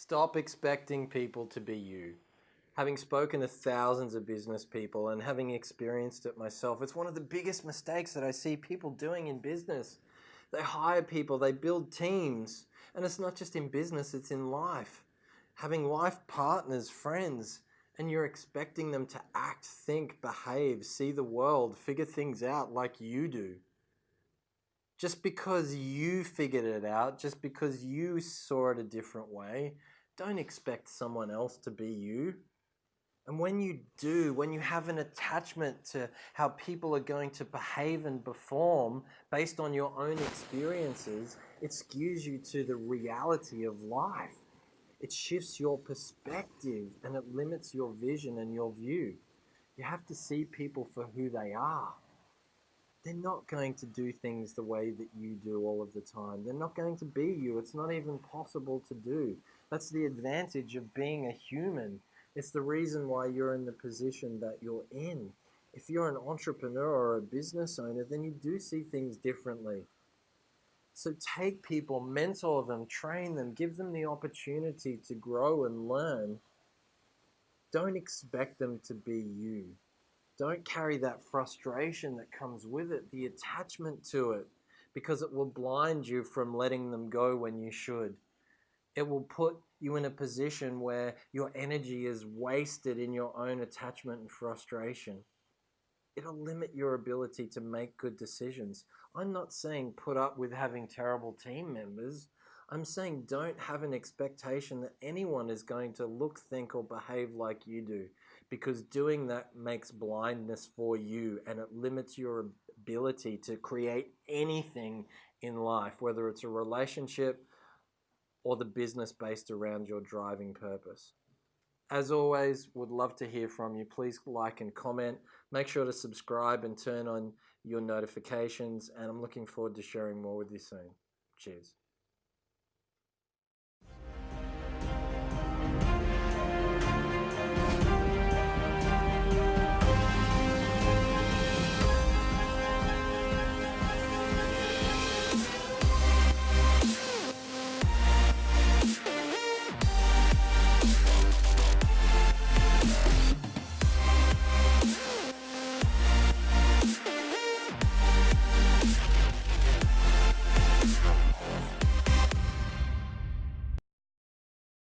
Stop expecting people to be you. Having spoken to thousands of business people and having experienced it myself, it's one of the biggest mistakes that I see people doing in business. They hire people, they build teams, and it's not just in business, it's in life. Having life partners, friends, and you're expecting them to act, think, behave, see the world, figure things out like you do just because you figured it out, just because you saw it a different way, don't expect someone else to be you. And when you do, when you have an attachment to how people are going to behave and perform based on your own experiences, it skews you to the reality of life. It shifts your perspective and it limits your vision and your view. You have to see people for who they are they're not going to do things the way that you do all of the time. They're not going to be you. It's not even possible to do. That's the advantage of being a human. It's the reason why you're in the position that you're in. If you're an entrepreneur or a business owner, then you do see things differently. So take people, mentor them, train them, give them the opportunity to grow and learn. Don't expect them to be you. Don't carry that frustration that comes with it, the attachment to it, because it will blind you from letting them go when you should. It will put you in a position where your energy is wasted in your own attachment and frustration. It'll limit your ability to make good decisions. I'm not saying put up with having terrible team members. I'm saying don't have an expectation that anyone is going to look, think, or behave like you do because doing that makes blindness for you and it limits your ability to create anything in life, whether it's a relationship or the business based around your driving purpose. As always, would love to hear from you. Please like and comment. Make sure to subscribe and turn on your notifications. And I'm looking forward to sharing more with you soon. Cheers.